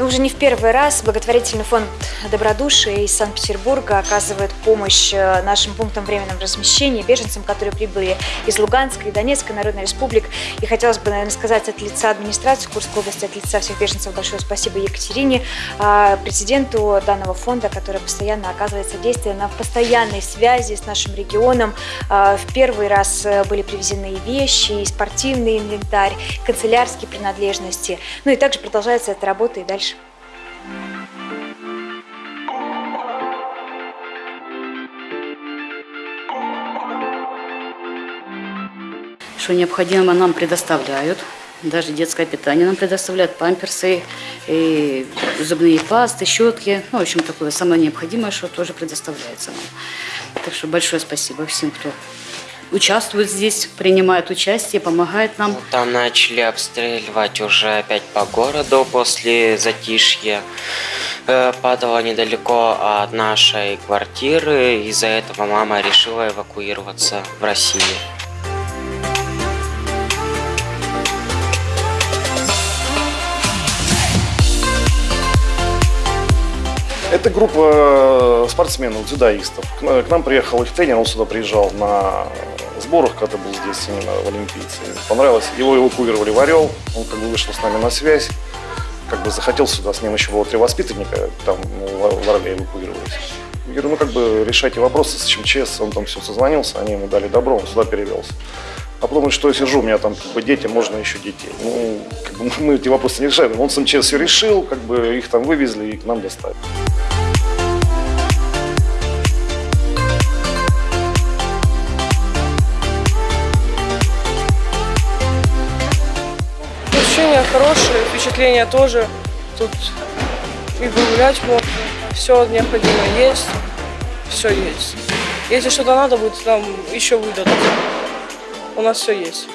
Уже не в первый раз благотворительный фонд добродушия из Санкт-Петербурга оказывает помощь э, нашим пунктам временного размещения, беженцам, которые прибыли из Луганской и Донецкой Народной Республик. И хотелось бы, наверное, сказать от лица администрации Курской области, от лица всех беженцев большое спасибо Екатерине, а, президенту данного фонда, который постоянно оказывает содействие на постоянной связи с нашим регионом. А, в первый раз э, были привезены и вещи, и спортивный инвентарь, канцелярские принадлежности. Ну и также продолжается эта работа и дальше. Что необходимо нам предоставляют. Даже детское питание нам предоставляют, памперсы, и зубные пасты, щетки. Ну, в общем, такое самое необходимое, что тоже предоставляется нам. Так что большое спасибо всем, кто участвует здесь, принимает участие, помогает нам. Там начали обстреливать уже опять по городу после затишья. Э, Падало недалеко от нашей квартиры. Из-за этого мама решила эвакуироваться в Россию. Это группа спортсменов, дзюдоистов. К на- к нам приехал их тренер, он сюда приезжал на сборах, когда был здесь именно в Олимпийце. Понравилось, его эвакуировали в Орел, он как бы вышел с нами на связь, как бы захотел сюда, с ним еще было три воспитанника, там ну, в Орле эвакуировались. Я говорю, ну как бы решайте вопросы с ЧМЧС, он там все созвонился, они ему дали добро, он сюда перевелся. А потом, что я сижу, у меня там как бы дети, можно еще детей. Ну, как бы мы эти вопросы не решаем. Он с МЧС все решил, как бы их там вывезли и к нам доставили. Хорошие, впечатления тоже. Тут и погулять можно. Все необходимое есть. Все есть. Если что-то надо будет, нам еще выдадут. У нас все есть.